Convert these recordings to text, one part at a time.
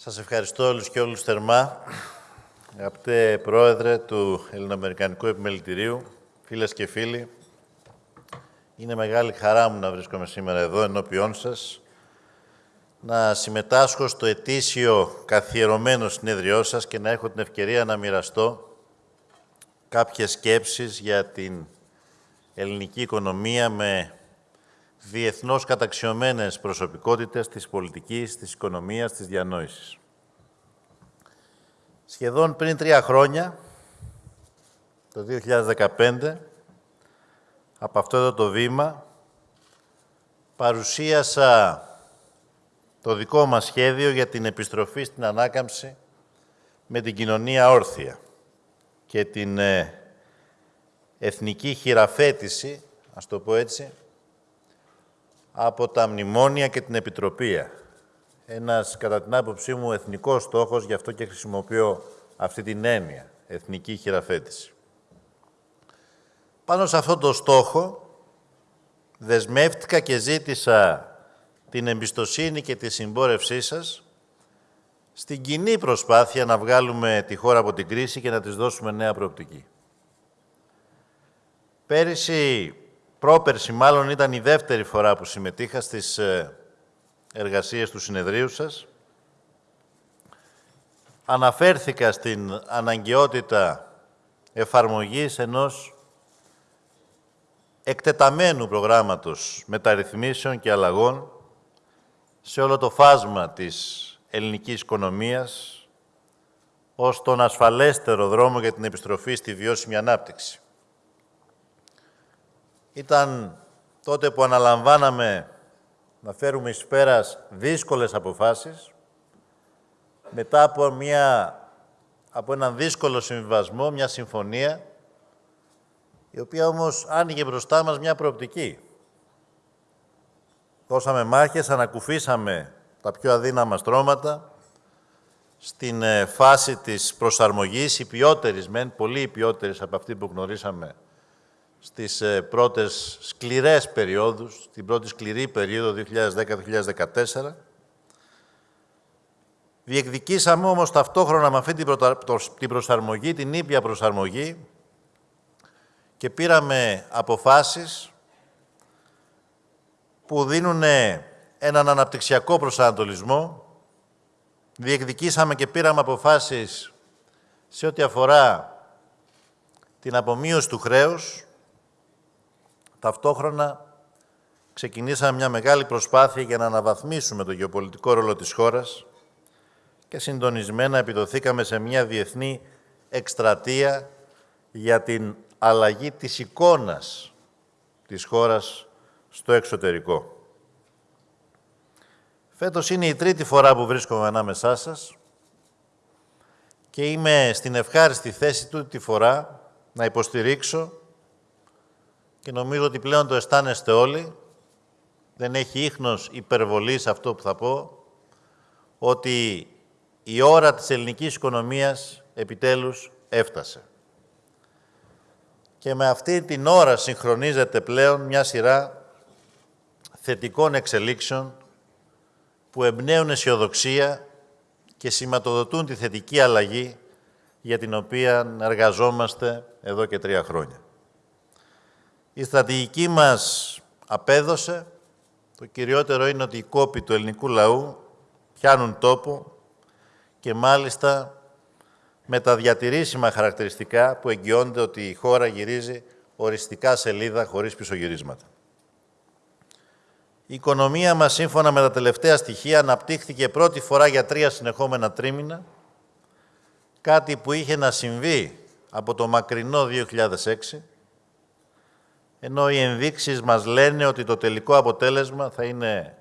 Σας ευχαριστώ όλους και όλους θερμά. Αγαπητέ Πρόεδρε του Ελληνοαμερικανικού Επιμελητηρίου, φίλες και φίλοι, είναι μεγάλη χαρά μου να βρίσκομαι σήμερα εδώ ενώπιόν σας, να συμμετάσχω στο ετήσιο καθιερωμένο συνέδριό σας και να έχω την ευκαιρία να μοιραστώ κάποιες σκέψεις για την ελληνική οικονομία με διεθνώς καταξιωμένες προσωπικότητες της πολιτικής, της οικονομίας, της διανόησης. Σχεδόν πριν τρία χρόνια, το 2015, από αυτό εδώ το βήμα, παρουσίασα το δικό μας σχέδιο για την επιστροφή στην ανάκαμψη με την κοινωνία όρθια και την ε, εθνική χειραφέτηση, ας το πω έτσι, από τα μνημόνια και την επιτροπή. Ένας, κατά την άποψή μου, εθνικός στόχος, γι' αυτό και χρησιμοποιώ αυτή την έννοια, εθνική χειραφέτηση. Πάνω σε αυτό το στόχο, δεσμεύτηκα και ζήτησα την εμπιστοσύνη και τη συμπόρευσή σας στην κοινή προσπάθεια να βγάλουμε τη χώρα από την κρίση και να της δώσουμε νέα προοπτική. Πέρυσι Πρόπερση μάλλον ήταν η δεύτερη φορά που συμμετείχα στις ε, εργασίες του συνεδρίου σας. Αναφέρθηκα στην αναγκαιότητα εφαρμογής ενός εκτεταμένου προγράμματος μεταρρυθμίσεων και αλλαγών σε όλο το φάσμα της ελληνικής οικονομίας ως τον ασφαλέστερο δρόμο για την επιστροφή στη βιώσιμη ανάπτυξη. Ήταν τότε που αναλαμβάναμε να φέρουμε εις πέρας δύσκολες αποφάσεις, μετά από, μια, από έναν δύσκολο συμβιβασμό, μια συμφωνία, η οποία όμως άνοιγε μπροστά μας μια προοπτική. Δώσαμε μάχες, ανακουφίσαμε τα πιο αδύναμα στρώματα, στην ε, φάση της προσαρμογής, η ποιότερης μεν, πολύ ποιότερης από αυτή που γνωρίσαμε στις ε, πρώτες σκληρές περιόδους, την πρώτη σκληρή περίοδο 2010-2014. Διεκδικήσαμε όμως ταυτόχρονα με αυτή την προσαρμογή, την ήπια προσαρμογή και πήραμε αποφάσεις που δίνουν έναν αναπτυξιακό προσανατολισμό. Διεκδικήσαμε και πήραμε αποφάσεις σε ό,τι αφορά την απομείωση του χρέους, Ταυτόχρονα ξεκινήσαμε μια μεγάλη προσπάθεια για να αναβαθμίσουμε το γεωπολιτικό ρόλο της χώρας και συντονισμένα επιδοθήκαμε σε μια διεθνή εκστρατεία για την αλλαγή της εικόνας της χώρας στο εξωτερικό. Φέτος είναι η τρίτη φορά που βρίσκομαι ανάμεσά σας και είμαι στην ευχάριστη θέση του τη φορά να υποστηρίξω και νομίζω ότι πλέον το αισθάνεστε όλοι, δεν έχει ίχνος υπερβολής αυτό που θα πω, ότι η ώρα της ελληνικής οικονομίας επιτέλους έφτασε. Και με αυτή την ώρα συγχρονίζεται πλέον μια σειρά θετικών εξελίξεων που εμπνέουν αισιοδοξία και σηματοδοτούν τη θετική αλλαγή για την οποία εργαζόμαστε εδώ και τρία χρόνια. Η στρατηγική μας απέδωσε. Το κυριότερο είναι ότι οι κόποι του ελληνικού λαού πιάνουν τόπο και μάλιστα με τα διατηρήσιμα χαρακτηριστικά που εγγυώνται ότι η χώρα γυρίζει οριστικά σελίδα χωρίς πισωγυρίσματα. Η οικονομία μας, σύμφωνα με τα τελευταία στοιχεία, αναπτύχθηκε πρώτη φορά για τρία συνεχόμενα τρίμηνα, κάτι που είχε να συμβεί από το μακρινό 2006, ενώ οι ενδείξεις μας λένε ότι το τελικό αποτέλεσμα θα είναι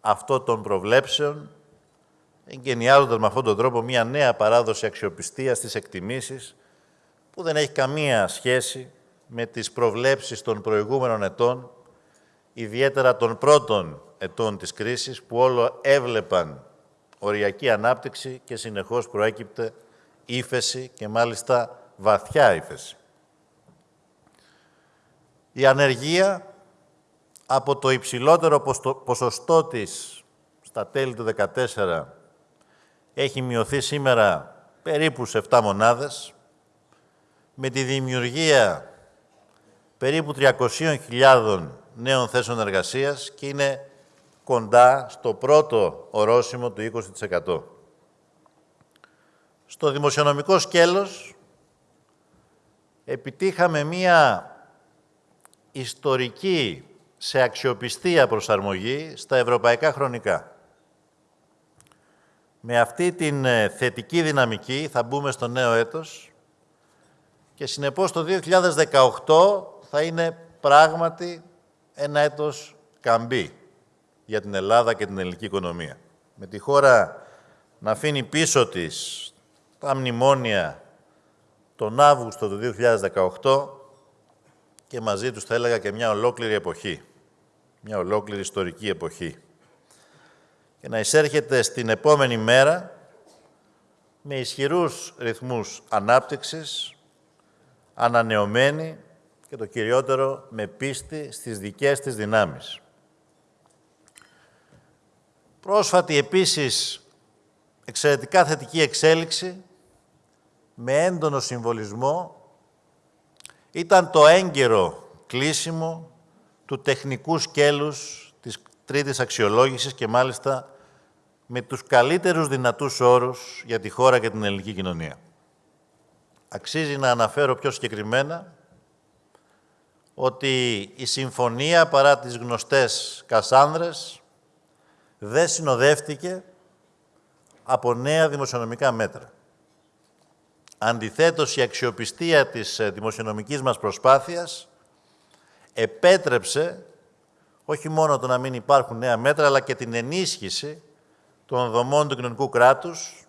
αυτό των προβλέψεων, εγκαινιάζοντας με αυτόν τον τρόπο μια νέα παράδοση αξιοπιστίας στις εκτιμήσεις, που δεν έχει καμία σχέση με τις προβλέψεις των προηγούμενων ετών, ιδιαίτερα των πρώτων ετών της κρίσης, που όλο έβλεπαν οριακή ανάπτυξη και συνεχώς προέκυπτε ύφεση και μάλιστα βαθιά ύφεση. Η ανεργία από το υψηλότερο ποσοστό της στα τέλη του 2014 έχει μειωθεί σήμερα περίπου σε 7 μονάδες, με τη δημιουργία περίπου 300.000 νέων θέσεων εργασίας και είναι κοντά στο πρώτο ορόσημο του 20%. Στο δημοσιονομικό σκέλος επιτύχαμε μία ιστορική σε αξιοπιστία προσαρμογή στα ευρωπαϊκά χρονικά. Με αυτή την ε, θετική δυναμική θα μπούμε στο νέο έτος και συνεπώς το 2018 θα είναι πράγματι ένα έτος καμπή για την Ελλάδα και την ελληνική οικονομία. Με τη χώρα να αφήνει πίσω της τα μνημόνια τον Αύγουστο του 2018 και μαζί τους θα έλεγα και μια ολόκληρη εποχή, μια ολόκληρη ιστορική εποχή. Και να εισέρχεται στην επόμενη μέρα με ισχυρούς ρυθμούς ανάπτυξης, ανανεωμένη και το κυριότερο με πίστη στις δικές της δυνάμεις. Πρόσφατη επίσης εξαιρετικά θετική εξέλιξη με έντονο συμβολισμό ήταν το έγκαιρο κλείσιμο του τεχνικού σκέλους της τρίτης αξιολόγησης και μάλιστα με τους καλύτερους δυνατούς όρους για τη χώρα και την ελληνική κοινωνία. Αξίζει να αναφέρω πιο συγκεκριμένα ότι η συμφωνία παρά τις γνωστές Κασάνδρες δεν συνοδεύτηκε από νέα δημοσιονομικά μέτρα. Αντιθέτως, η αξιοπιστία της ε, δημοσιονομικής μας προσπάθειας επέτρεψε όχι μόνο το να μην υπάρχουν νέα μέτρα, αλλά και την ενίσχυση των δομών του κοινωνικού κράτους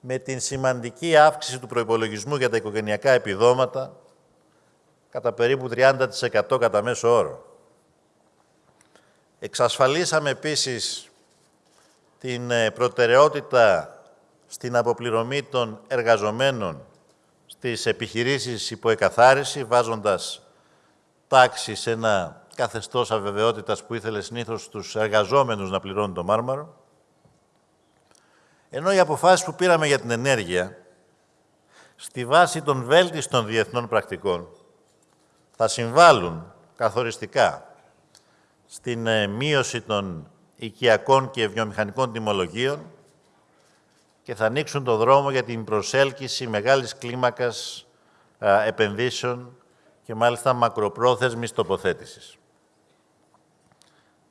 με την σημαντική αύξηση του προϋπολογισμού για τα οικογενειακά επιδόματα κατά περίπου 30% κατά μέσο όρο. Εξασφαλίσαμε επίσης την ε, προτεραιότητα στην αποπληρωμή των εργαζομένων στις επιχειρήσεις υποεκαθάριση, βάζοντας τάξη σε ένα καθεστώς αβεβαιότητας που ήθελε συνήθως τους εργαζόμενους να πληρώνουν το μάρμαρο. Ενώ οι αποφάσεις που πήραμε για την ενέργεια, στη βάση των βέλτιστων διεθνών πρακτικών, θα συμβάλλουν καθοριστικά στην ε, μείωση των οικιακών και βιομηχανικών τιμολογίων και θα ανοίξουν το δρόμο για την προσέλκυση μεγάλης κλίμακας επενδύσεων και μάλιστα μακροπρόθεσμης τοποθέτησης.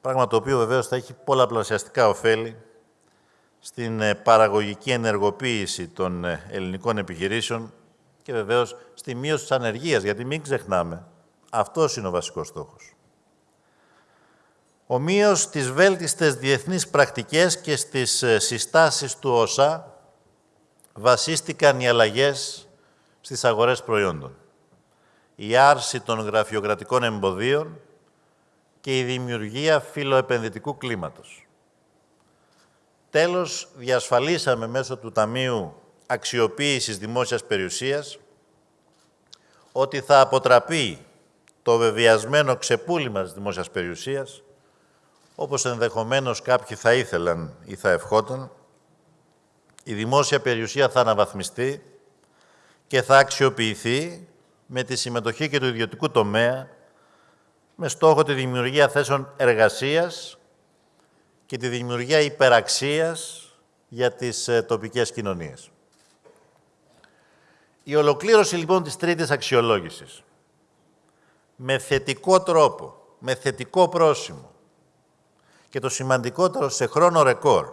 Πράγμα το οποίο βεβαίως θα έχει πολλαπλασιαστικά ωφέλη στην ε, παραγωγική ενεργοποίηση των ε, ελληνικών επιχειρήσεων και βεβαίως στη μείωση της ανεργίας, γιατί μην ξεχνάμε, αυτός είναι ο βασικός στόχος. Ομοίως στις βέλτιστες διεθνείς πρακτικές και στις ε, συστάσεις του ΩΣΑ βασίστηκαν οι αλλαγές στις αγορές προϊόντων. Η άρση των γραφειοκρατικών εμποδίων και η δημιουργία φιλοεπενδυτικού κλίματος. Τέλος, διασφαλίσαμε μέσω του Ταμείου Αξιοποίησης Δημόσιας Περιουσίας ότι θα αποτραπεί το βεβαιασμένο ξεπούλημα της δημόσιας περιουσίας όπως ενδεχομένως κάποιοι θα ήθελαν ή θα ευχόταν, η δημόσια περιουσία θα αναβαθμιστεί και θα αξιοποιηθεί με τη συμμετοχή και του ιδιωτικού τομέα με στόχο τη δημιουργία θέσεων εργασίας και τη δημιουργία υπεραξίας για τις ε, τοπικές κοινωνίες. Η ολοκλήρωση λοιπόν της τρίτης αξιολόγησης με θετικό τρόπο, με θετικό πρόσημο, και το σημαντικότερο σε χρόνο ρεκόρ.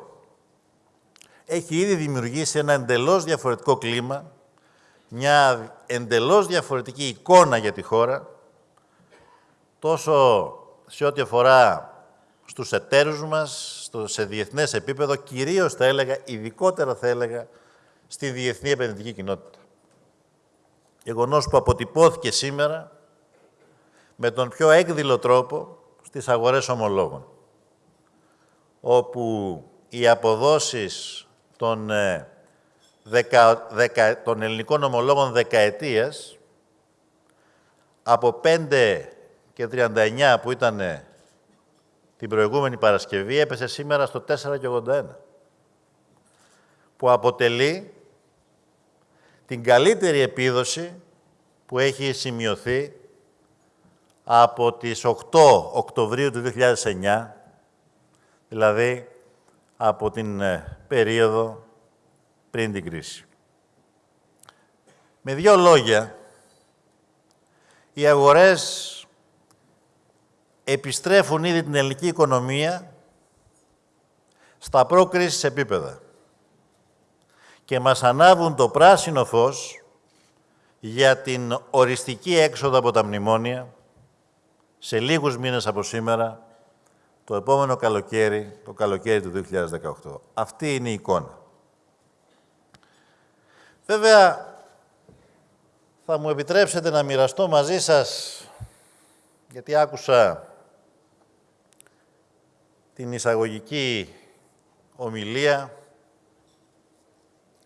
Έχει ήδη δημιουργήσει ένα εντελώς διαφορετικό κλίμα, μια εντελώς διαφορετική εικόνα για τη χώρα, τόσο σε ό,τι αφορά στους εταίρους μας, στο, σε διεθνές επίπεδο, κυρίως θα έλεγα, ειδικότερα θα έλεγα, στη διεθνή επενδυτική κοινότητα. Γεγονός που αποτυπώθηκε σήμερα με τον πιο έκδηλο τρόπο στις αγορές ομολόγων όπου οι αποδόσεις των, ε, δεκα, δεκα, των ελληνικών ομολόγων δεκαετίας από 5 και 39 που ήταν την προηγούμενη Παρασκευή έπεσε σήμερα στο 4 και 81. που αποτελεί την καλύτερη επίδοση που έχει σημειωθεί από τις 8 Οκτωβρίου του 2009, δηλαδή από την ε, περίοδο πριν την κρίση. Με δύο λόγια, οι αγορές επιστρέφουν ήδη την ελληνική οικονομία στα πρόκρισης επίπεδα και μας ανάβουν το πράσινο φως για την οριστική έξοδο από τα μνημόνια σε λίγους μήνες από σήμερα, το επόμενο καλοκαίρι, το καλοκαίρι του 2018. Αυτή είναι η εικόνα. Βέβαια, θα μου επιτρέψετε να μοιραστώ μαζί σας, γιατί άκουσα την εισαγωγική ομιλία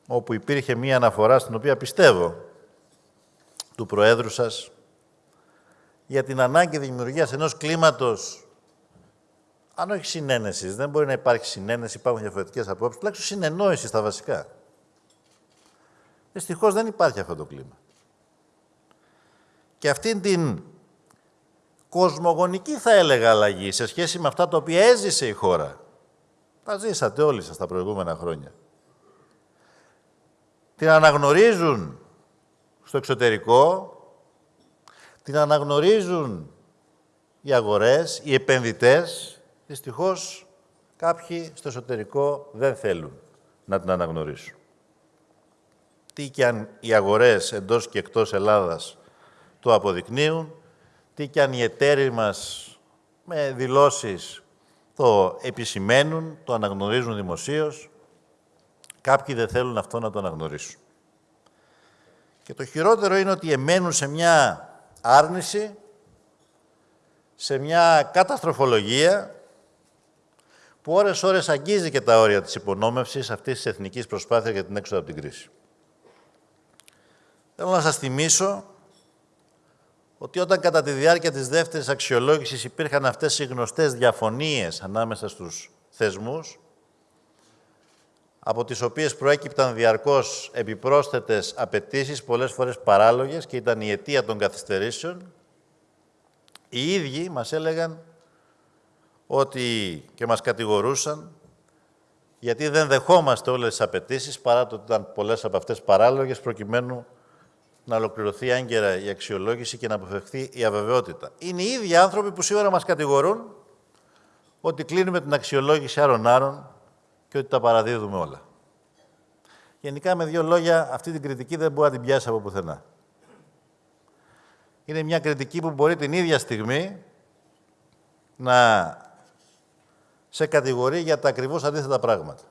όπου υπήρχε μία αναφορά στην οποία πιστεύω του Προέδρου σας για την ανάγκη δημιουργίας ενός κλίματος αν όχι συνένεσης, δεν μπορεί να υπάρχει συνένεση, υπάρχουν διαφορετικές απόψεις, τουλάχιστον συνεννόηση στα βασικά. Δυστυχώς δεν υπάρχει αυτό το κλίμα. Και αυτήν την κοσμογονική θα έλεγα αλλαγή σε σχέση με αυτά τα οποία έζησε η χώρα. Τα ζήσατε όλοι σας τα προηγούμενα χρόνια. Την αναγνωρίζουν στο εξωτερικό, την αναγνωρίζουν οι αγορές, οι επενδυτές. Δυστυχώς κάποιοι στο εσωτερικό δεν θέλουν να την αναγνωρίσουν. Τι και αν οι αγορές εντός και εκτός Ελλάδας το αποδεικνύουν, τι και αν οι εταίροι μας με δηλώσεις το επισημαίνουν, το αναγνωρίζουν δημοσίως, κάποιοι δεν θέλουν αυτό να το αναγνωρίσουν. Και το χειρότερο είναι ότι εμένουν σε μια άρνηση, σε μια καταστροφολογία που ώρες-ώρες αγγίζει και τα όρια της υπονόμευσης αυτής της εθνικής προσπάθειας για την έξοδο από την κρίση. Θέλω να σας θυμίσω ότι όταν κατά τη διάρκεια της δεύτερης αξιολόγησης υπήρχαν αυτές οι γνωστές διαφωνίες ανάμεσα στους θεσμούς, από τις οποίες προέκυπταν διαρκώς επιπρόσθετες απαιτήσεις, πολλές φορές παράλογες και ήταν η αιτία των καθυστερήσεων, οι ίδιοι μας έλεγαν ότι και μας κατηγορούσαν γιατί δεν δεχόμαστε όλες τις απαιτήσεις παρά το ότι ήταν πολλές από αυτές παράλογες προκειμένου να ολοκληρωθεί άγκαιρα η αξιολόγηση και να αποφευχθεί η αβεβαιότητα. Είναι οι ίδιοι άνθρωποι που σήμερα μας κατηγορούν ότι κλείνουμε την αξιολόγηση άρων-άρων και ότι τα παραδίδουμε όλα. Γενικά, με δύο λόγια, αυτή την κριτική δεν μπορεί να την πιάσει από πουθενά. Είναι μια κριτική που μπορεί την ίδια στιγμή να σε κατηγορεί για τα ακριβώς αντίθετα πράγματα.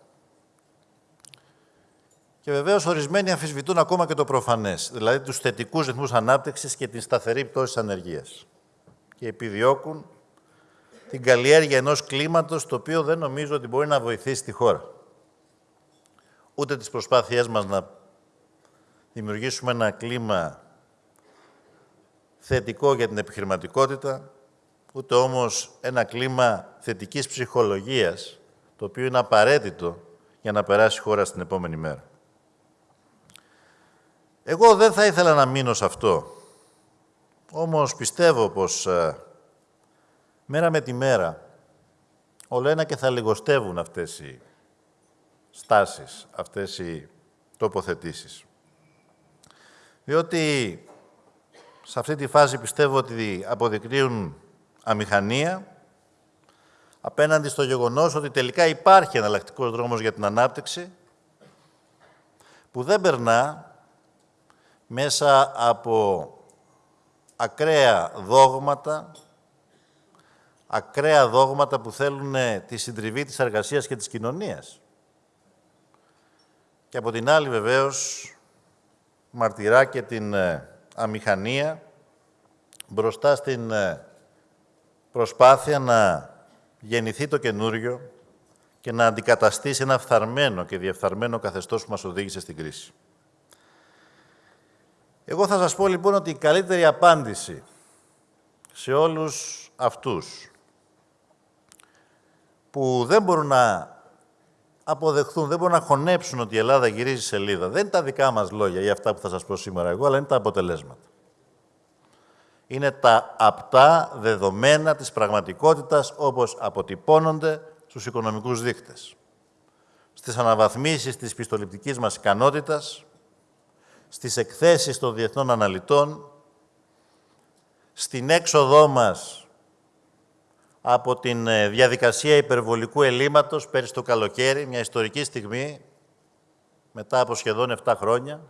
Και βεβαίως ορισμένοι αμφισβητούν ακόμα και το προφανές, δηλαδή τους θετικούς ρυθμούς ανάπτυξης και την σταθερή πτώση της ανεργίας. Και επιδιώκουν την καλλιέργεια ενός κλίματος το οποίο δεν νομίζω ότι μπορεί να βοηθήσει τη χώρα. Ούτε τις προσπάθειές μας να δημιουργήσουμε ένα κλίμα θετικό για την επιχειρηματικότητα, ούτε όμως ένα κλίμα θετικής ψυχολογίας, το οποίο είναι απαραίτητο για να περάσει η χώρα στην επόμενη μέρα. Εγώ δεν θα ήθελα να μείνω σε αυτό. Όμως πιστεύω πως ε, μέρα με τη μέρα όλο ένα και θα λιγοστεύουν αυτές οι στάσεις, αυτές οι τοποθετήσεις. Διότι σε αυτή τη φάση πιστεύω ότι αποδεικνύουν αμηχανία απέναντι στο γεγονός ότι τελικά υπάρχει εναλλακτικός δρόμος για την ανάπτυξη που δεν περνά μέσα από ακραία δόγματα, ακραία δόγματα που θέλουν τη συντριβή της εργασίας και της κοινωνίας. Και από την άλλη, βεβαίως, μαρτυρά και την ε, αμηχανία μπροστά στην ε, προσπάθεια να γεννηθεί το καινούριο και να αντικαταστήσει ένα φθαρμένο και διεφθαρμένο καθεστώς που μας οδήγησε στην κρίση. Εγώ θα σας πω λοιπόν ότι η καλύτερη απάντηση σε όλους αυτούς που δεν μπορούν να αποδεχθούν, δεν μπορούν να χωνέψουν ότι η Ελλάδα γυρίζει σελίδα. Δεν είναι τα δικά μας λόγια ή αυτά που θα σας πω σήμερα εγώ, αλλά είναι τα αποτελέσματα. Είναι τα απτά δεδομένα της πραγματικότητας όπως αποτυπώνονται στους οικονομικούς δείκτες. Στις αναβαθμίσεις της πιστοληπτικής μας ικανότητας, στις εκθέσεις των διεθνών αναλυτών, στην έξοδό μας από την ε, διαδικασία υπερβολικού ελλείμματος πέρυσι το καλοκαίρι, μια ιστορική στιγμή, μετά από σχεδόν 7 χρόνια,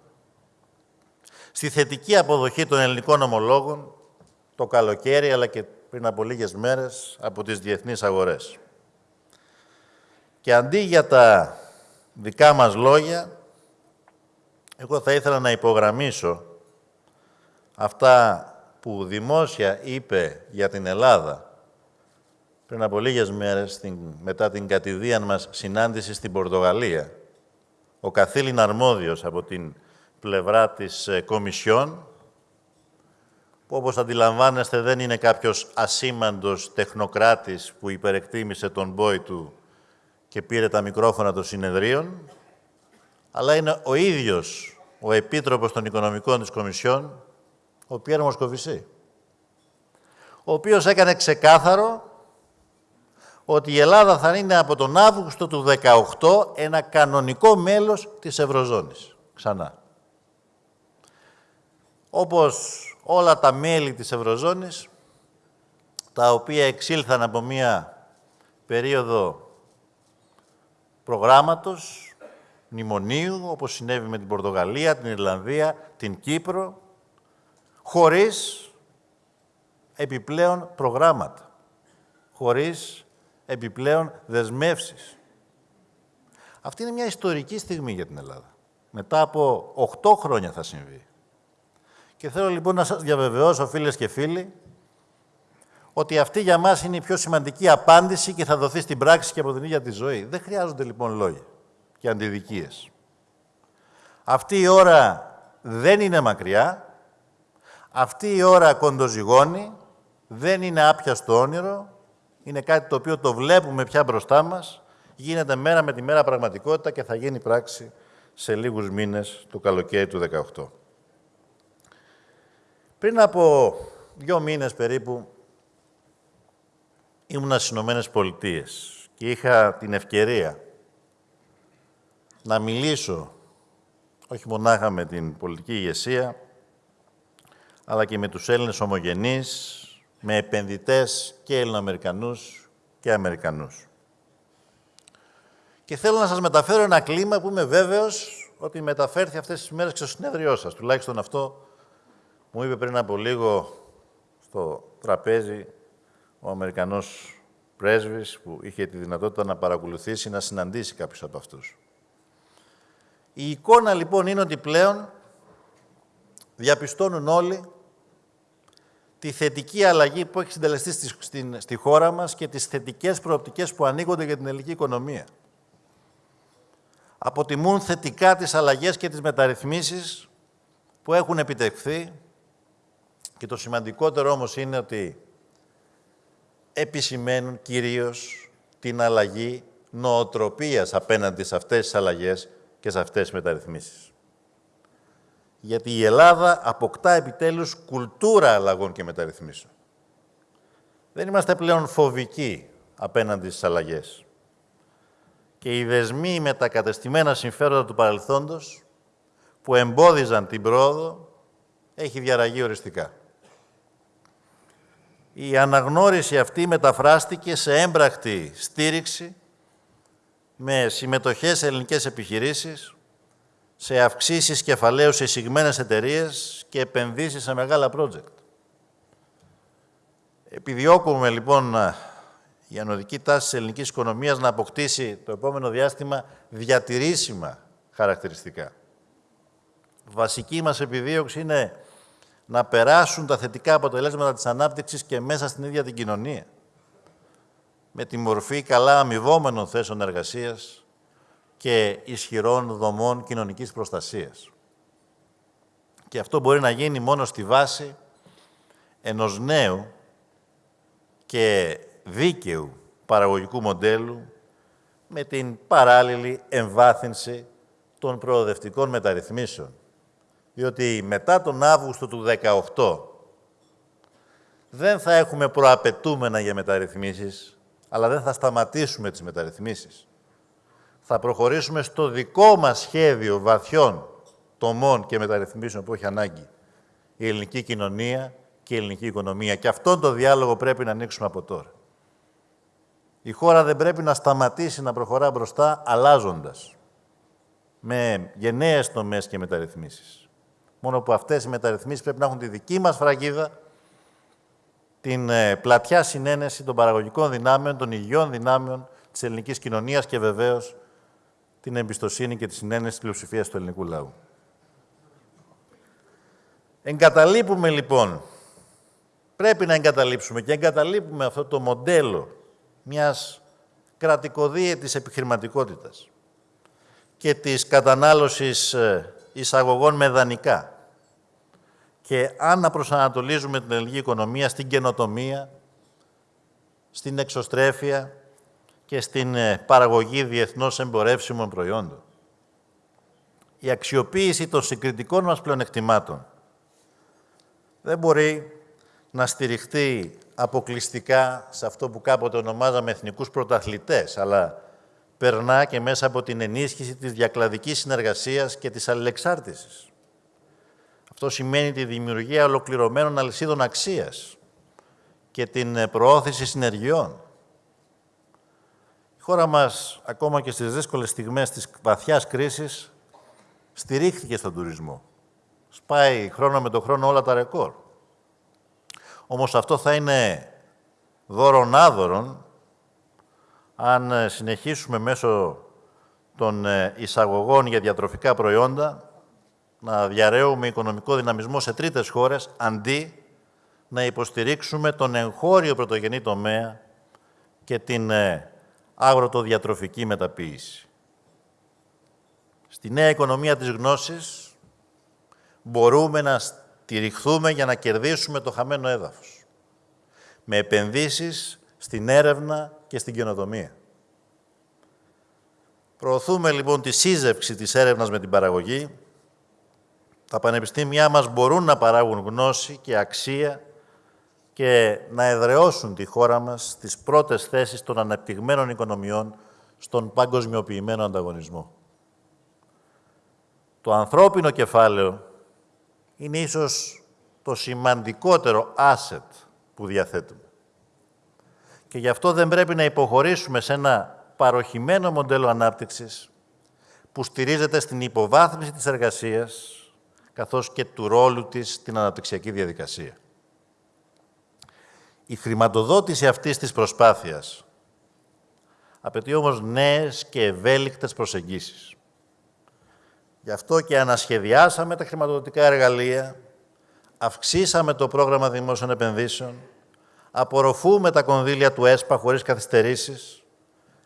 στη θετική αποδοχή των ελληνικών ομολόγων το καλοκαίρι, αλλά και πριν από λίγες μέρες από τις διεθνείς αγορές. Και αντί για τα δικά μας λόγια, εγώ θα ήθελα να υπογραμμίσω αυτά που δημόσια είπε για την Ελλάδα πριν από λίγες μέρες, μετά την κατηδίαν μας συνάντηση στην Πορτογαλία, ο καθήλυν αρμόδιος από την πλευρά της ε, Κομισιόν, που όπως αντιλαμβάνεστε δεν είναι κάποιος ασήμαντος τεχνοκράτης που υπερεκτίμησε τον μπόι του και πήρε τα μικρόφωνα των συνεδρίων, αλλά είναι ο ίδιος ο Επίτροπος των Οικονομικών της Κομισιόν, ο Πιέρ Μοσκοβισή, ο οποίος έκανε ξεκάθαρο ότι η Ελλάδα θα είναι από τον Αύγουστο του 2018 ένα κανονικό μέλος της Ευρωζώνης. Ξανά. Όπως όλα τα μέλη της Ευρωζώνης, τα οποία εξήλθαν από μία περίοδο προγράμματος, μνημονίου, όπως συνέβη με την Πορτογαλία, την Ιρλανδία, την Κύπρο, χωρίς επιπλέον προγράμματα, χωρίς επιπλέον δεσμεύσεις. Αυτή είναι μια ιστορική στιγμή για την Ελλάδα. Μετά από 8 χρόνια θα συμβεί. Και θέλω λοιπόν να σας διαβεβαιώσω, φίλες και φίλοι, ότι αυτή για μας είναι η πιο σημαντική απάντηση και θα δοθεί στην πράξη και από την ίδια τη ζωή. Δεν χρειάζονται λοιπόν λόγια και αντιδικίες. Αυτή η ώρα δεν είναι μακριά, αυτή η ώρα κοντοζυγώνει, δεν είναι άπιαστο όνειρο, είναι κάτι το οποίο το βλέπουμε πια μπροστά μας, γίνεται μέρα με τη μέρα πραγματικότητα και θα γίνει πράξη σε λίγους μήνες του καλοκαίρι του 2018. Πριν από δύο μήνες περίπου ήμουνα στις Ηνωμένες Πολιτείες και είχα την ευκαιρία να μιλήσω όχι μονάχα με την πολιτική ηγεσία, αλλά και με τους Έλληνες ομογενείς, με επενδυτές και Ελληνοαμερικανούς και Αμερικανούς. Και θέλω να σας μεταφέρω ένα κλίμα που είμαι βέβαιος ότι μεταφέρθη αυτές τις μέρες και στο συνέδριό σας. Τουλάχιστον αυτό μου είπε πριν από λίγο στο τραπέζι ο Αμερικανός πρέσβης που είχε τη δυνατότητα να παρακολουθήσει, να συναντήσει κάποιους από αυτούς. Η εικόνα λοιπόν είναι ότι πλέον διαπιστώνουν όλοι τη θετική αλλαγή που έχει συντελεστεί στη, στην, στη χώρα μας και τις θετικές προοπτικές που ανοίγονται για την ελληνική οικονομία. Αποτιμούν θετικά τις αλλαγές και τις μεταρρυθμίσεις που έχουν επιτευχθεί και το σημαντικότερο όμως είναι ότι επισημαίνουν κυρίως την αλλαγή νοοτροπίας απέναντι σε αυτές τις αλλαγές και σε αυτές τις μεταρρυθμίσεις γιατί η Ελλάδα αποκτά επιτέλους κουλτούρα αλλαγών και μεταρρυθμίσεων. Δεν είμαστε πλέον φοβικοί απέναντι στις αλλαγές. Και οι δεσμοί με τα κατεστημένα συμφέροντα του παρελθόντος που εμπόδιζαν την πρόοδο έχει διαραγεί οριστικά. Η αναγνώριση αυτή μεταφράστηκε σε έμπρακτη στήριξη με συμμετοχές σε ελληνικές επιχειρήσεις, σε αυξήσεις κεφαλαίου σε εισηγμένες εταιρείες και επενδύσεις σε μεγάλα project. Επιδιώκουμε λοιπόν η ανωδική τάση της ελληνικής οικονομίας να αποκτήσει το επόμενο διάστημα διατηρήσιμα χαρακτηριστικά. Βασική μας επιδίωξη είναι να περάσουν τα θετικά αποτελέσματα της ανάπτυξης και μέσα στην ίδια την κοινωνία. Με τη μορφή καλά αμοιβόμενων θέσεων εργασίας, και ισχυρών δομών κοινωνικής προστασίας. Και αυτό μπορεί να γίνει μόνο στη βάση ενός νέου και δίκαιου παραγωγικού μοντέλου με την παράλληλη εμβάθυνση των προοδευτικών μεταρρυθμίσεων. Διότι μετά τον Αύγουστο του 2018 δεν θα έχουμε προαπαιτούμενα για μεταρρυθμίσεις, αλλά δεν θα σταματήσουμε τις μεταρρυθμίσεις. Θα προχωρήσουμε στο δικό μας σχέδιο βαθιών τομών και μεταρρυθμίσεων που έχει ανάγκη η ελληνική κοινωνία και η ελληνική οικονομία. Και αυτόν τον διάλογο πρέπει να ανοίξουμε από τώρα. Η χώρα δεν πρέπει να σταματήσει να προχωρά μπροστά αλλάζοντας με γενναίες τομές και μεταρρυθμίσεις. Μόνο που αυτές οι μεταρρυθμίσεις πρέπει να έχουν τη δική μας φραγίδα, την ε, πλατιά συνένεση των παραγωγικών δυνάμεων, των υγιών δυνάμεων της ελληνικής κοινωνίας και βεβαίως την εμπιστοσύνη και τη συνένεση της πλειοψηφίας του ελληνικού λαού. Εγκαταλείπουμε λοιπόν, πρέπει να εγκαταλείψουμε και εγκαταλείπουμε αυτό το μοντέλο μιας κρατικοδίαιτης επιχειρηματικότητας και της κατανάλωσης ε, εισαγωγών με δανεικά. Και αν να προσανατολίζουμε την ελληνική οικονομία στην καινοτομία, στην εξωστρέφεια και στην ε, παραγωγή διεθνώς εμπορεύσιμων προϊόντων. Η αξιοποίηση των συγκριτικών μας πλεονεκτημάτων δεν μπορεί να στηριχτεί αποκλειστικά σε αυτό που κάποτε ονομάζαμε εθνικούς πρωταθλητές, αλλά περνά και μέσα από την ενίσχυση της διακλαδικής συνεργασίας και της αλληλεξάρτησης. Αυτό σημαίνει τη δημιουργία ολοκληρωμένων αλυσίδων αξίας και την προώθηση συνεργειών. Η χώρα μας, ακόμα και στις δύσκολες στιγμές της βαθιάς κρίσης, στηρίχθηκε στον τουρισμό. Σπάει χρόνο με το χρόνο όλα τα ρεκόρ. Όμως αυτό θα είναι δώρον άδωρον αν ε, συνεχίσουμε μέσω των ε, εισαγωγών για διατροφικά προϊόντα να διαρρέουμε οικονομικό δυναμισμό σε τρίτες χώρες, αντί να υποστηρίξουμε τον εγχώριο πρωτογενή τομέα και την ε, αγροτοδιατροφική μεταποίηση. Στη νέα οικονομία της γνώσης μπορούμε να στηριχθούμε για να κερδίσουμε το χαμένο έδαφος. Με επενδύσεις στην έρευνα και στην καινοτομία. Προωθούμε λοιπόν τη σύζευξη της έρευνας με την παραγωγή. Τα πανεπιστήμια μας μπορούν να παράγουν γνώση και αξία και να εδραιώσουν τη χώρα μας στις πρώτες θέσεις των αναπτυγμένων οικονομιών στον παγκοσμιοποιημένο ανταγωνισμό. Το ανθρώπινο κεφάλαιο είναι ίσως το σημαντικότερο asset που διαθέτουμε. Και γι' αυτό δεν πρέπει να υποχωρήσουμε σε ένα παροχημένο μοντέλο ανάπτυξης που στηρίζεται στην υποβάθμιση της εργασίας καθώς και του ρόλου της στην αναπτυξιακή διαδικασία. Η χρηματοδότηση αυτής της προσπάθειας απαιτεί όμως νέες και ευέλικτες προσεγγίσεις. Γι' αυτό και ανασχεδιάσαμε τα χρηματοδοτικά εργαλεία, αυξήσαμε το πρόγραμμα δημόσιων επενδύσεων, απορροφούμε τα κονδύλια του ΕΣΠΑ χωρίς καθυστερήσεις,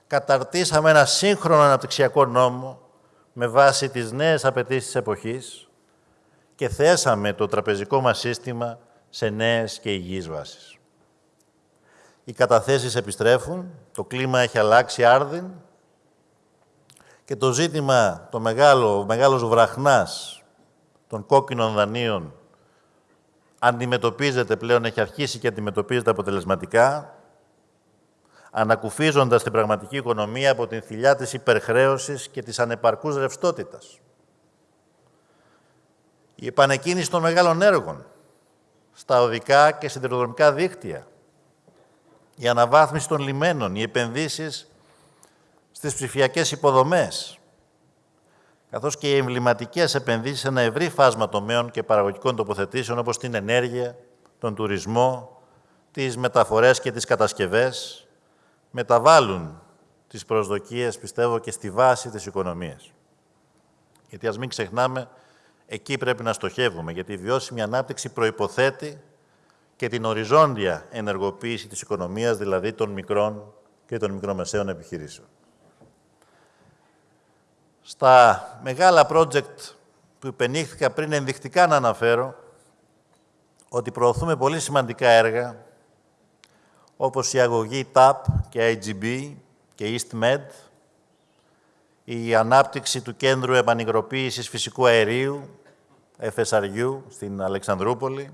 καταρτήσαμε ένα σύγχρονο αναπτυξιακό νόμο με βάση τις νέες απαιτήσεις της εποχής και θέσαμε το τραπεζικό μας σύστημα σε νέες και υγιείς βάσεις. Οι καταθέσεις επιστρέφουν, το κλίμα έχει αλλάξει άρδιν και το ζήτημα, το μεγάλο, ο μεγάλος βραχνάς των κόκκινων δανείων αντιμετωπίζεται πλέον, έχει αρχίσει και αντιμετωπίζεται αποτελεσματικά, ανακουφίζοντας την πραγματική οικονομία από την θηλιά της υπερχρέωσης και της ανεπαρκούς ρευστότητας. Η επανεκκίνηση των μεγάλων έργων στα οδικά και σιδηροδρομικά δίκτυα, η αναβάθμιση των λιμένων, οι επενδύσεις στις ψηφιακές υποδομές, καθώς και οι εμβληματικές επενδύσεις σε ένα ευρύ φάσμα τομέων και παραγωγικών τοποθετήσεων, όπως την ενέργεια, τον τουρισμό, τις μεταφορές και τις κατασκευές, μεταβάλλουν τις προσδοκίες, πιστεύω, και στη βάση της οικονομίας. Γιατί ας μην ξεχνάμε, εκεί πρέπει να στοχεύουμε, γιατί η βιώσιμη ανάπτυξη προϋποθέτει και την οριζόντια ενεργοποίηση της οικονομίας, δηλαδή των μικρών και των μικρομεσαίων επιχειρήσεων. Στα μεγάλα project που υπενήχθηκα πριν ενδεικτικά να αναφέρω ότι προωθούμε πολύ σημαντικά έργα όπως η αγωγή TAP και IGB και EastMed η ανάπτυξη του Κέντρου Επανυγροποίησης Φυσικού Αερίου, FSRU, στην Αλεξανδρούπολη,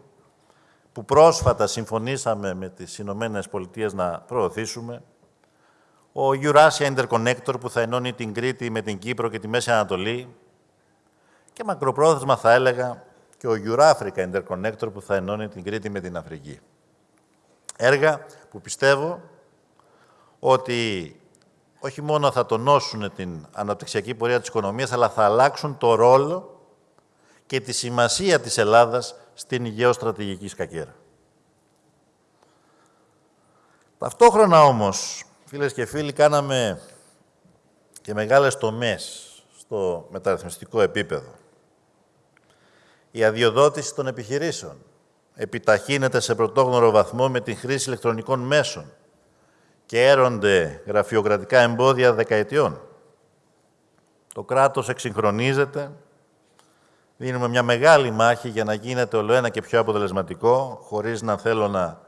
που πρόσφατα συμφωνήσαμε με τις Ηνωμένες Πολιτείες να προωθήσουμε, ο Eurasia Interconnector που θα ενώνει την Κρήτη με την Κύπρο και τη Μέση Ανατολή και μακροπρόθεσμα θα έλεγα και ο Eurafrica Interconnector που θα ενώνει την Κρήτη με την Αφρική. Έργα που πιστεύω ότι όχι μόνο θα τονώσουν την αναπτυξιακή πορεία της οικονομίας, αλλά θα αλλάξουν το ρόλο και τη σημασία της Ελλάδας στην γεωστρατηγική σκακέρα. Ταυτόχρονα όμως, φίλες και φίλοι, κάναμε και μεγάλες τομές στο μεταρρυθμιστικό επίπεδο. Η αδειοδότηση των επιχειρήσεων επιταχύνεται σε πρωτόγνωρο βαθμό με την χρήση ηλεκτρονικών μέσων και έρονται γραφειοκρατικά εμπόδια δεκαετιών. Το κράτος εξυγχρονίζεται, δίνουμε μια μεγάλη μάχη για να γίνεται όλο ένα και πιο αποτελεσματικό, χωρίς να θέλω να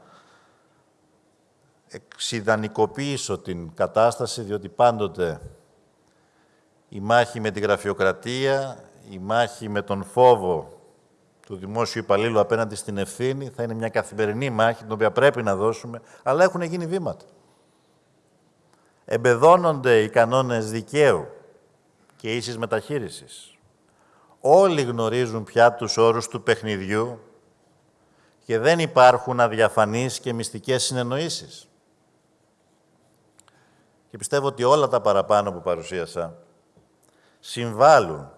εξειδανικοποιήσω την κατάσταση, διότι πάντοτε η μάχη με την γραφειοκρατία, η μάχη με τον φόβο του δημόσιου υπαλλήλου απέναντι στην ευθύνη θα είναι μια καθημερινή μάχη, την οποία πρέπει να δώσουμε, αλλά έχουν γίνει βήματα. Εμπεδώνονται οι κανόνες δικαίου και ίσης μεταχείρισης. Όλοι γνωρίζουν πια τους όρους του παιχνιδιού και δεν υπάρχουν αδιαφανείς και μυστικές συνεννοήσεις. Και πιστεύω ότι όλα τα παραπάνω που παρουσίασα συμβάλλουν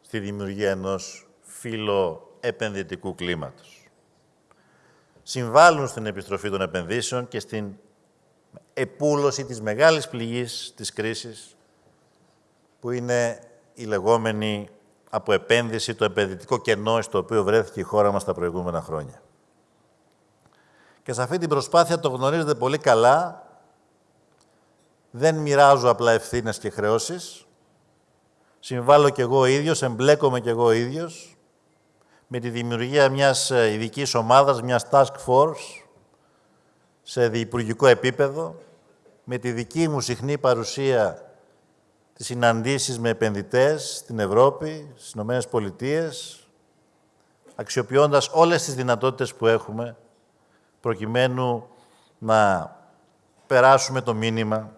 στη δημιουργία ενός φιλοεπενδυτικού κλίματος. Συμβάλλουν στην επιστροφή των επενδύσεων και στην επούλωση της μεγάλης πληγής της κρίσης, που είναι η λεγόμενη από επένδυση το επενδυτικό κενό στο οποίο βρέθηκε η χώρα μας τα προηγούμενα χρόνια. Και σε αυτή την προσπάθεια το γνωρίζετε πολύ καλά, δεν μοιράζω απλά ευθύνες και χρεώσεις, συμβάλλω κι εγώ ίδιος, εμπλέκομαι κι εγώ ίδιος, με τη δημιουργία μιας ε, ειδικής ομάδας, μιας task force, σε διυπουργικό επίπεδο, με τη δική μου συχνή παρουσία τις συναντήσεις με επενδυτές στην Ευρώπη, στις Ηνωμένες Πολιτείες, αξιοποιώντας όλες τις δυνατότητες που έχουμε, προκειμένου να περάσουμε το μήνυμα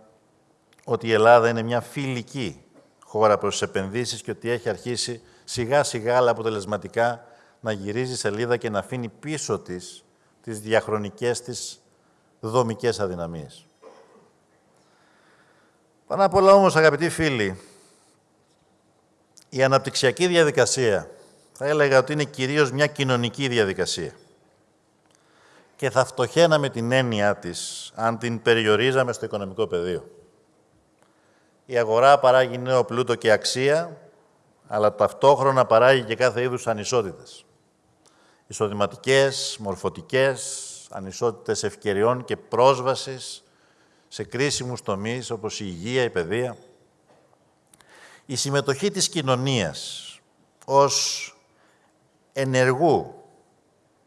ότι η Ελλάδα είναι μια φιλική χώρα προς τις επενδύσεις και ότι έχει αρχίσει σιγά-σιγά αλλά αποτελεσματικά να γυρίζει σελίδα και να αφήνει πίσω της τις διαχρονικές της δομικές αδυναμίες. Πάνω απ' όλα όμως, αγαπητοί φίλοι, η αναπτυξιακή διαδικασία θα έλεγα ότι είναι κυρίως μια κοινωνική διαδικασία. Και θα φτωχαίναμε την έννοια της αν την περιορίζαμε στο οικονομικό πεδίο. Η αγορά παράγει νέο πλούτο και αξία, αλλά ταυτόχρονα παράγει και κάθε είδους ανισότητες. Εισοδηματικές, μορφωτικές, ανισότητες ευκαιριών και πρόσβασης σε κρίσιμους τομείς όπως η υγεία, η παιδεία. Η συμμετοχή της κοινωνίας ως ενεργού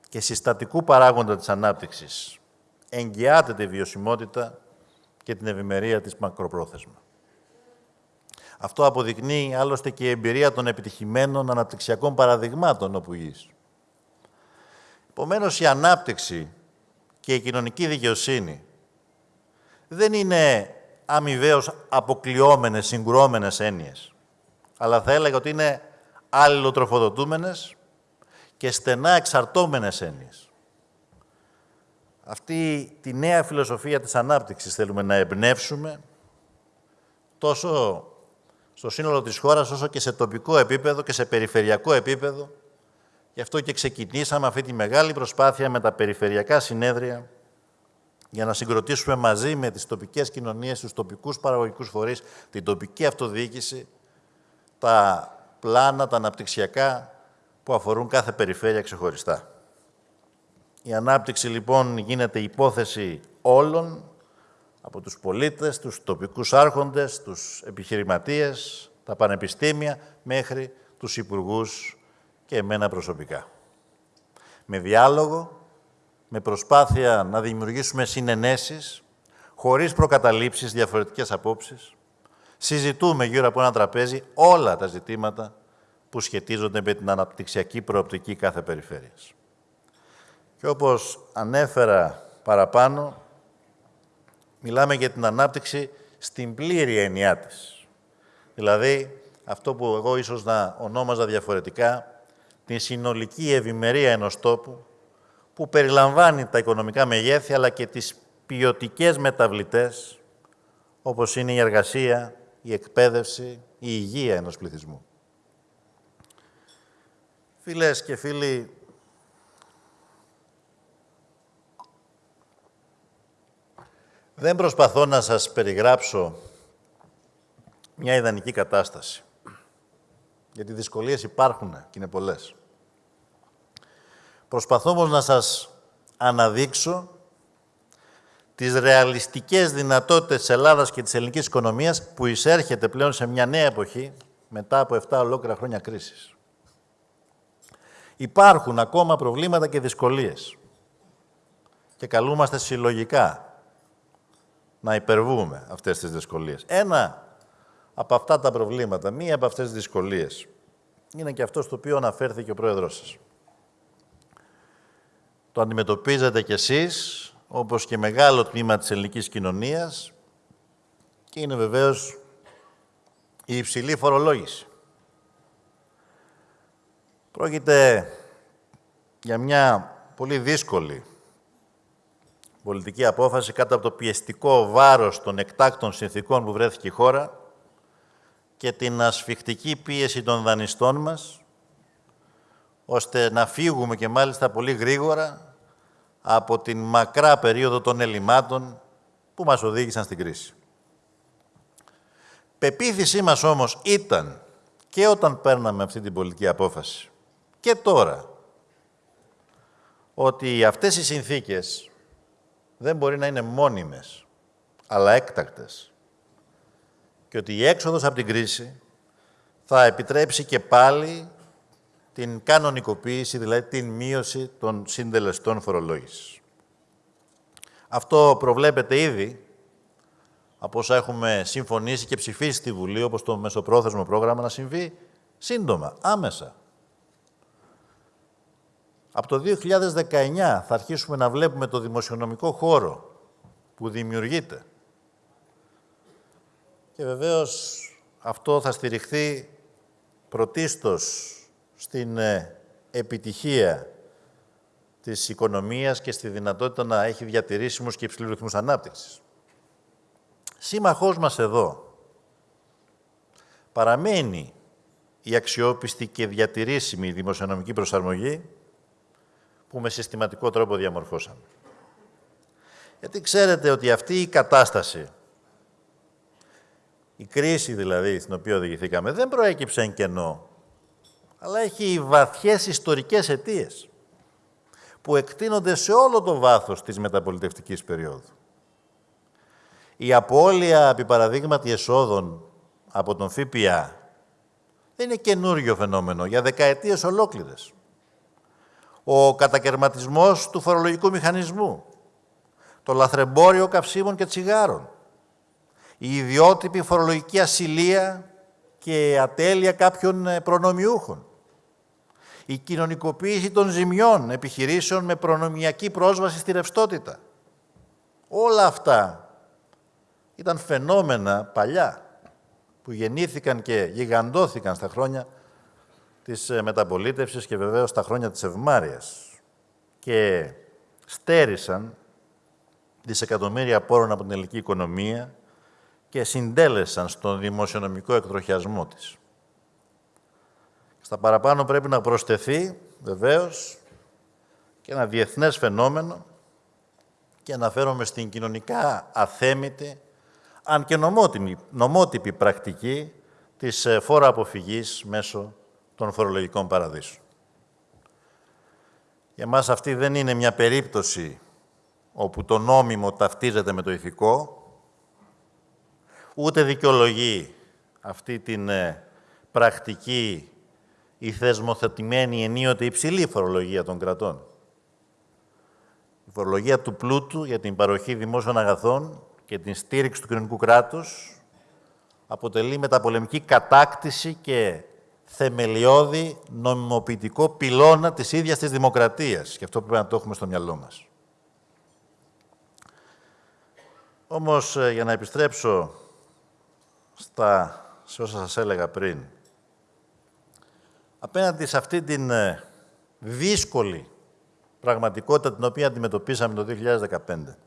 και συστατικού παράγοντα της ανάπτυξης εγγυάται τη βιωσιμότητα και την ευημερία της μακροπρόθεσμα. Αυτό αποδεικνύει άλλωστε και η εμπειρία των επιτυχημένων αναπτυξιακών παραδειγμάτων όπου εις. Επομένως, η ανάπτυξη και η κοινωνική δικαιοσύνη δεν είναι αμοιβαίως αποκλειόμενες, συγκρουόμενες έννοιες. Αλλά θα έλεγα ότι είναι αλληλοτροφοδοτούμενες και στενά εξαρτώμενες έννοιες. Αυτή τη νέα φιλοσοφία της ανάπτυξης θέλουμε να εμπνεύσουμε τόσο στο σύνολο της χώρας, όσο και σε τοπικό επίπεδο και σε περιφερειακό επίπεδο. Γι' αυτό και ξεκινήσαμε αυτή τη μεγάλη προσπάθεια με τα περιφερειακά συνέδρια για να συγκροτήσουμε μαζί με τις τοπικές κοινωνίες, τους τοπικούς παραγωγικούς φορείς, την τοπική αυτοδιοίκηση, τα πλάνα, τα αναπτυξιακά που αφορούν κάθε περιφέρεια ξεχωριστά. Η ανάπτυξη λοιπόν γίνεται υπόθεση όλων, από τους πολίτες, τους τοπικούς άρχοντες, τους επιχειρηματίες, τα πανεπιστήμια, μέχρι τους υπουργούς και εμένα προσωπικά. Με διάλογο, με προσπάθεια να δημιουργήσουμε συνενέσεις, χωρίς προκαταλήψεις, διαφορετικές απόψεις, συζητούμε γύρω από ένα τραπέζι όλα τα ζητήματα που σχετίζονται με την αναπτυξιακή προοπτική κάθε περιφέρειας. Και όπως ανέφερα παραπάνω, μιλάμε για την ανάπτυξη στην πλήρη έννοιά της. Δηλαδή, αυτό που εγώ ίσως να ονόμαζα διαφορετικά, την συνολική ευημερία ενός τόπου, που περιλαμβάνει τα οικονομικά μεγέθη, αλλά και τις ποιοτικές μεταβλητές, όπως είναι η εργασία, η εκπαίδευση, η υγεία ενός πληθυσμού. Φίλες και φίλοι, δεν προσπαθώ να σας περιγράψω μια ιδανική κατάσταση. Γιατί δυσκολίες υπάρχουν και είναι πολλές. Προσπαθώ όμως να σας αναδείξω τις ρεαλιστικές δυνατότητες της Ελλάδας και της ελληνικής οικονομίας που εισέρχεται πλέον σε μια νέα εποχή μετά από 7 ολόκληρα χρόνια κρίσης. Υπάρχουν ακόμα προβλήματα και δυσκολίες και καλούμαστε συλλογικά να υπερβούμε αυτές τις δυσκολίες. Ένα από αυτά τα προβλήματα, μία από αυτές τις δυσκολίες, είναι και αυτός στο οποίο αναφέρθηκε ο Πρόεδρός σας. Το αντιμετωπίζετε κι εσείς, όπως και μεγάλο τμήμα της ελληνικής κοινωνίας, και είναι βεβαίως η υψηλή φορολόγηση. Πρόκειται για μια πολύ δύσκολη πολιτική απόφαση κάτω από το πιεστικό βάρος των εκτάκτων συνθήκων που βρέθηκε η χώρα και την ασφιχτική πίεση των δανειστών μας, ώστε να φύγουμε και μάλιστα πολύ γρήγορα από την μακρά περίοδο των ελλημάτων που μας οδήγησαν στην κρίση. Πεποίθησή μας όμως ήταν και όταν παίρναμε αυτή την πολιτική απόφαση και τώρα ότι αυτές οι συνθήκες δεν μπορεί να είναι μόνιμες, αλλά έκτακτες και ότι η έξοδος από την κρίση θα επιτρέψει και πάλι την κανονικοποίηση, δηλαδή την μείωση των συντελεστών φορολόγησης. Αυτό προβλέπεται ήδη από όσα έχουμε συμφωνήσει και ψηφίσει στη Βουλή, όπως το μεσοπρόθεσμο πρόγραμμα, να συμβεί σύντομα, άμεσα. Από το 2019 θα αρχίσουμε να βλέπουμε το δημοσιονομικό χώρο που δημιουργείται. Και βεβαίως αυτό θα στηριχθεί πρωτίστως στην ε, επιτυχία της οικονομίας και στη δυνατότητα να έχει διατηρήσιμους και υψηλούς ρυθμούς ανάπτυξης. Σύμμαχός μας εδώ παραμένει η αξιόπιστη και διατηρήσιμη δημοσιονομική προσαρμογή που με συστηματικό τρόπο διαμορφώσαμε. Γιατί ξέρετε ότι αυτή η κατάσταση, η κρίση δηλαδή στην οποία οδηγηθήκαμε, δεν προέκυψε εν κενό αλλά έχει βαθιές ιστορικές αιτίες που εκτείνονται σε όλο το βάθος της μεταπολιτευτικής περίοδου. Η απώλεια, επί παραδείγματι, εσόδων από τον ΦΠΑ δεν είναι καινούριο φαινόμενο για δεκαετίες ολόκληρες. Ο κατακαιρματισμός του φορολογικού μηχανισμού, το λαθρεμπόριο καυσίμων και τσιγάρων, η ιδιότυπη φορολογική ασυλία και ατέλεια κάποιων προνομιούχων, η κοινωνικοποίηση των ζημιών επιχειρήσεων με προνομιακή πρόσβαση στη ρευστότητα. Όλα αυτά ήταν φαινόμενα παλιά που γεννήθηκαν και γιγαντώθηκαν στα χρόνια της ε, μεταπολίτευσης και βεβαίως στα χρόνια της ευμάρειας και στέρισαν δισεκατομμύρια πόρων από την ελληνική οικονομία και συντέλεσαν στον δημοσιονομικό εκτροχιασμό της. Στα παραπάνω πρέπει να προσθεθεί, βεβαίως, και ένα διεθνές φαινόμενο και αναφέρομαι στην κοινωνικά αθέμητη, αν και νομότυπη, νομότυπη πρακτική της ε, φόρα αποφυγής μέσω των φορολογικών παραδείσων. Για μας αυτή δεν είναι μια περίπτωση όπου το νόμιμο ταυτίζεται με το ηθικό, ούτε δικαιολογεί αυτή την ε, πρακτική η θεσμοθετημένη ενίοτε υψηλή φορολογία των κρατών. Η φορολογία του πλούτου για την παροχή δημόσιων αγαθών και την στήριξη του κοινωνικού κράτους αποτελεί μεταπολεμική κατάκτηση και θεμελιώδη νομιμοποιητικό πυλώνα της ίδιας της δημοκρατίας. Και αυτό πρέπει να το έχουμε στο μυαλό μας. Όμως, ε, για να επιστρέψω στα, σε όσα σας έλεγα πριν, απέναντι σε αυτή την ε, δύσκολη πραγματικότητα την οποία αντιμετωπίσαμε το 2015,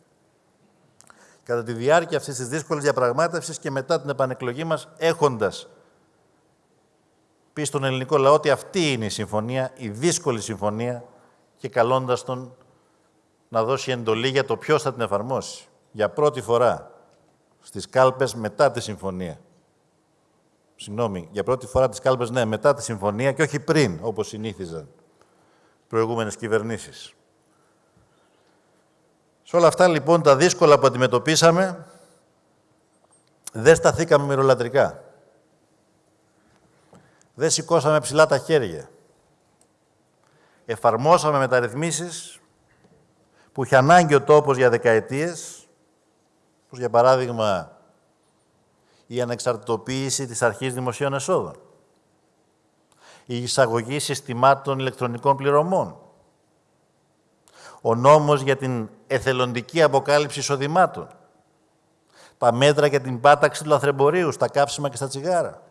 κατά τη διάρκεια αυτής της δύσκολης διαπραγμάτευσης και μετά την επανεκλογή μας, έχοντας πει στον ελληνικό λαό ότι αυτή είναι η συμφωνία, η δύσκολη συμφωνία και καλώντας τον να δώσει εντολή για το ποιος θα την εφαρμόσει. Για πρώτη φορά στις κάλπες μετά τη συμφωνία. Συγγνώμη, για πρώτη φορά τις κάλπες, ναι, μετά τη συμφωνία και όχι πριν, όπως συνήθιζαν προηγούμενες κυβερνήσεις. Σε όλα αυτά, λοιπόν, τα δύσκολα που αντιμετωπίσαμε, δεν σταθήκαμε μυρολατρικά. Δεν σηκώσαμε ψηλά τα χέρια. Εφαρμόσαμε μεταρρυθμίσεις που είχε ανάγκη ο τόπος για δεκαετίες, όπως για παράδειγμα η ανεξαρτητοποίηση της αρχής δημοσίων εσόδων, η εισαγωγή συστημάτων ηλεκτρονικών πληρωμών, ο νόμος για την εθελοντική αποκάλυψη εισοδημάτων, τα μέτρα για την πάταξη του λαθρεμπορίου στα κάψιμα και στα τσιγάρα,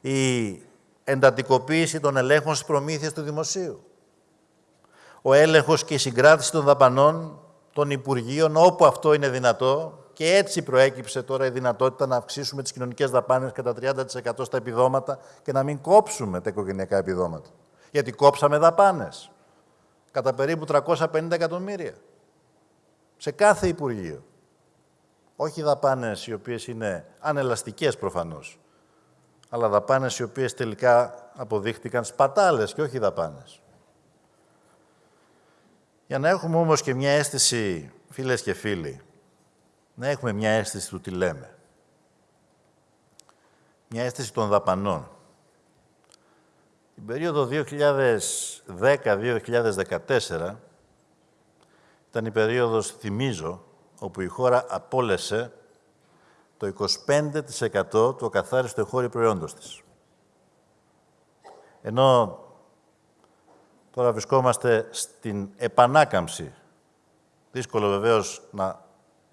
η εντατικοποίηση των ελέγχων στις προμήθειες του δημοσίου, ο έλεγχος και η συγκράτηση των δαπανών των Υπουργείων όπου αυτό είναι δυνατό και έτσι προέκυψε τώρα η δυνατότητα να αυξήσουμε τις κοινωνικές δαπάνες κατά 30% στα επιδόματα και να μην κόψουμε τα οικογενειακά επιδόματα. Γιατί κόψαμε δαπάνες κατά περίπου 350 εκατομμύρια σε κάθε Υπουργείο. Όχι δαπάνες οι οποίες είναι ανελαστικές προφανώς, αλλά δαπάνες οι οποίες τελικά αποδείχτηκαν σπατάλες και όχι δαπάνες. Για να έχουμε όμως και μια αίσθηση, φίλες και φίλοι, να έχουμε μια αίσθηση του τι λέμε. Μια αίσθηση των δαπανών. Την περίοδο 2010-2014 ήταν η περίοδος, θυμίζω, όπου η χώρα απόλεσε το 25% του ακαθάριστου εγχώριου προϊόντος της. Ενώ τώρα βρισκόμαστε στην επανάκαμψη. Δύσκολο βεβαίως να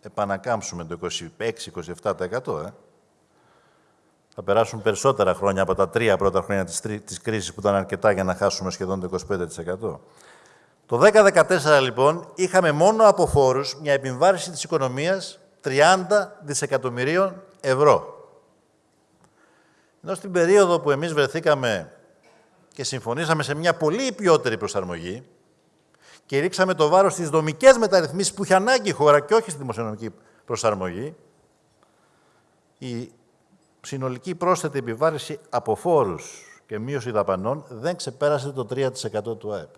επανακάμψουμε το 26-27%. Ε. Θα περάσουν περισσότερα χρόνια από τα τρία πρώτα χρόνια της, της κρίσης που ήταν αρκετά για να χάσουμε σχεδόν το 25%. Το 2014 λοιπόν είχαμε μόνο από φόρους μια επιβάρηση της οικονομίας 30 δισεκατομμυρίων ευρώ. Ενώ στην περίοδο που εμείς βρεθήκαμε και συμφωνήσαμε σε μια πολύ ποιότερη προσαρμογή και ρίξαμε το βάρος στις δομικές μεταρρυθμίσεις που είχε ανάγκη η χώρα και όχι στη δημοσιονομική προσαρμογή, η συνολική πρόσθετη επιβάρηση από φόρους και μείωση δαπανών δεν ξεπέρασε το 3% του ΑΕΠ.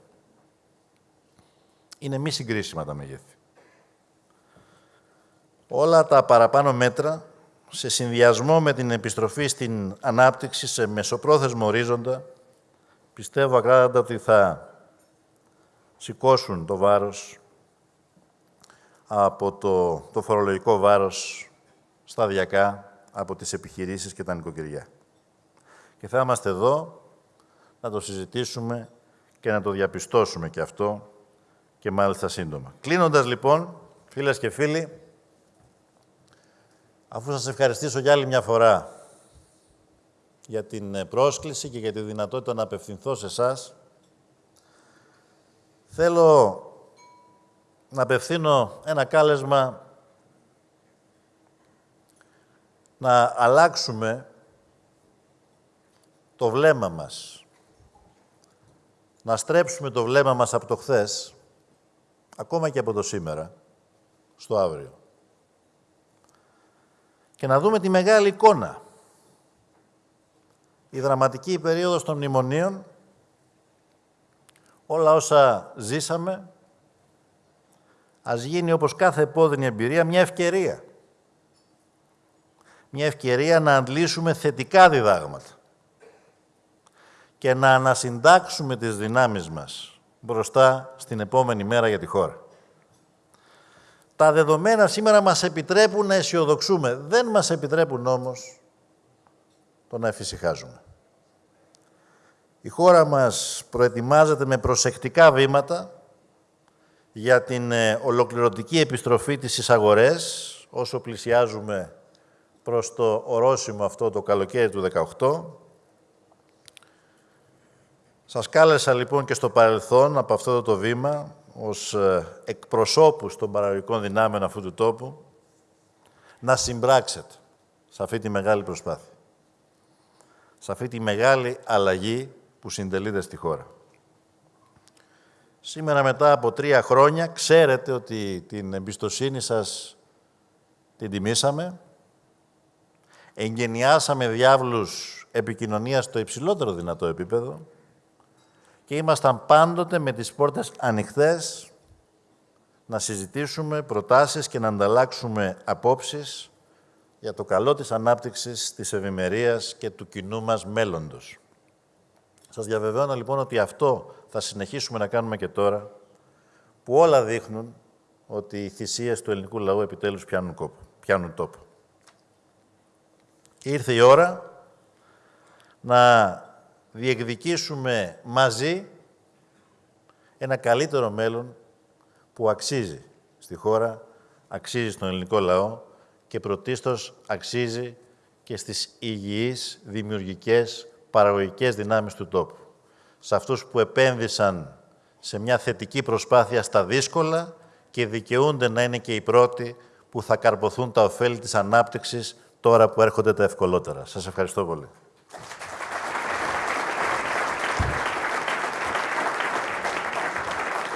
Είναι μη συγκρίσιμα τα μεγέθη. Όλα τα παραπάνω μέτρα, σε συνδυασμό με την επιστροφή στην ανάπτυξη σε μεσοπρόθεσμο ορίζοντα, πιστεύω ακράδαντα ότι θα σηκώσουν το βάρος από το, το φορολογικό βάρος σταδιακά από τις επιχειρήσεις και τα νοικοκυριά. Και θα είμαστε εδώ να το συζητήσουμε και να το διαπιστώσουμε και αυτό και μάλιστα σύντομα. Κλείνοντας λοιπόν, φίλες και φίλοι, Αφού σας ευχαριστήσω για άλλη μια φορά για την ε, πρόσκληση και για τη δυνατότητα να απευθυνθώ σε εσάς, θέλω να απευθύνω ένα κάλεσμα να αλλάξουμε το βλέμμα μας. Να στρέψουμε το βλέμμα μας από το χθες, ακόμα και από το σήμερα, στο αύριο και να δούμε τη μεγάλη εικόνα. Η δραματική περίοδος των μνημονίων, όλα όσα ζήσαμε, ας γίνει όπως κάθε επώδυνη εμπειρία μια ευκαιρία. Μια ευκαιρία να αντλήσουμε θετικά διδάγματα και να ανασυντάξουμε τις δυνάμεις μας μπροστά στην επόμενη μέρα για τη χώρα. Τα δεδομένα σήμερα μας επιτρέπουν να αισιοδοξούμε. Δεν μας επιτρέπουν όμως το να εφησυχάζουμε. Η χώρα μας προετοιμάζεται με προσεκτικά βήματα για την ε, ολοκληρωτική επιστροφή της στις αγορές, όσο πλησιάζουμε προς το ορόσημο αυτό το καλοκαίρι του 18. Σας κάλεσα λοιπόν και στο παρελθόν από αυτό το βήμα ως ε, εκπροσώπους των παραγωγικών δυνάμεων αυτού του τόπου να συμπράξετε σε αυτή τη μεγάλη προσπάθεια. Σε αυτή τη μεγάλη αλλαγή που συντελείται στη χώρα. Σήμερα μετά από τρία χρόνια ξέρετε ότι την εμπιστοσύνη σας την τιμήσαμε. Εγγενιάσαμε διάβλους επικοινωνίας στο υψηλότερο δυνατό επίπεδο και ήμασταν πάντοτε με τις πόρτες ανοιχτές να συζητήσουμε προτάσεις και να ανταλλάξουμε απόψεις για το καλό της ανάπτυξης, της ευημερίας και του κοινού μας μέλλοντος. Σας διαβεβαιώνω λοιπόν ότι αυτό θα συνεχίσουμε να κάνουμε και τώρα, που όλα δείχνουν ότι οι θυσίες του ελληνικού λαού επιτέλους πιάνουν, κόπο, πιάνουν τόπο. Και ήρθε η ώρα να διεκδικήσουμε μαζί ένα καλύτερο μέλλον που αξίζει στη χώρα, αξίζει στον ελληνικό λαό και πρωτίστως αξίζει και στις υγιείς δημιουργικές παραγωγικές δυνάμεις του τόπου. Σε αυτούς που επένδυσαν σε μια θετική προσπάθεια στα δύσκολα και δικαιούνται να είναι και οι πρώτοι που θα καρποθούν τα ωφέλη της ανάπτυξης τώρα που έρχονται τα ευκολότερα. Σας ευχαριστώ πολύ.